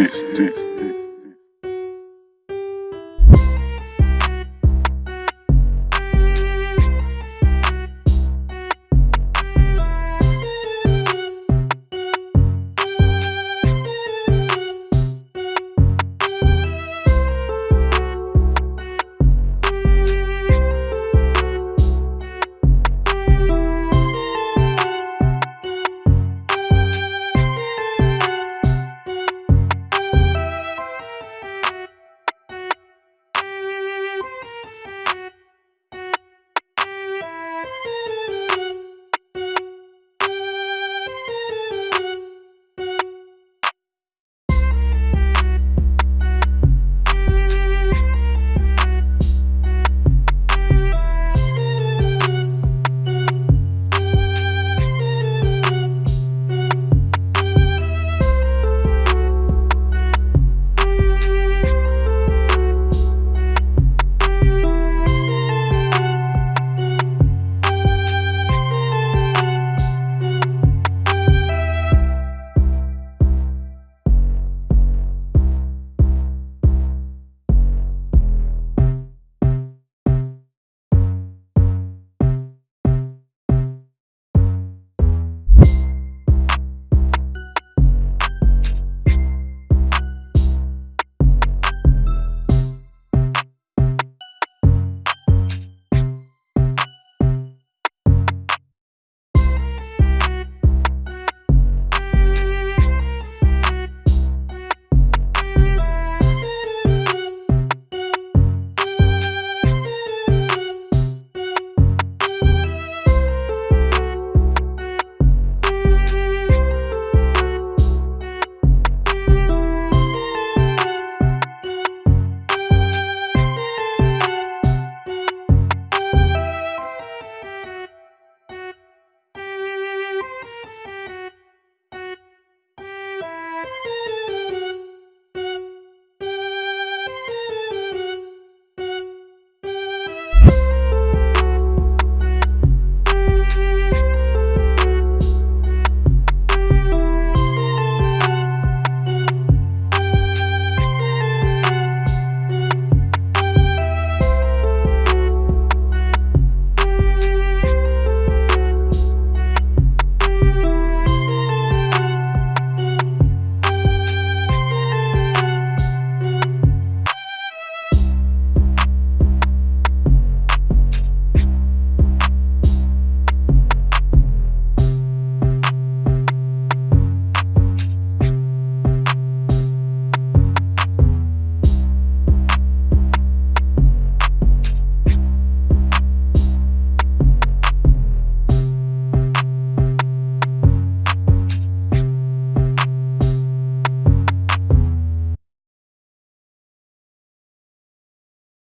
deep, deep, deep.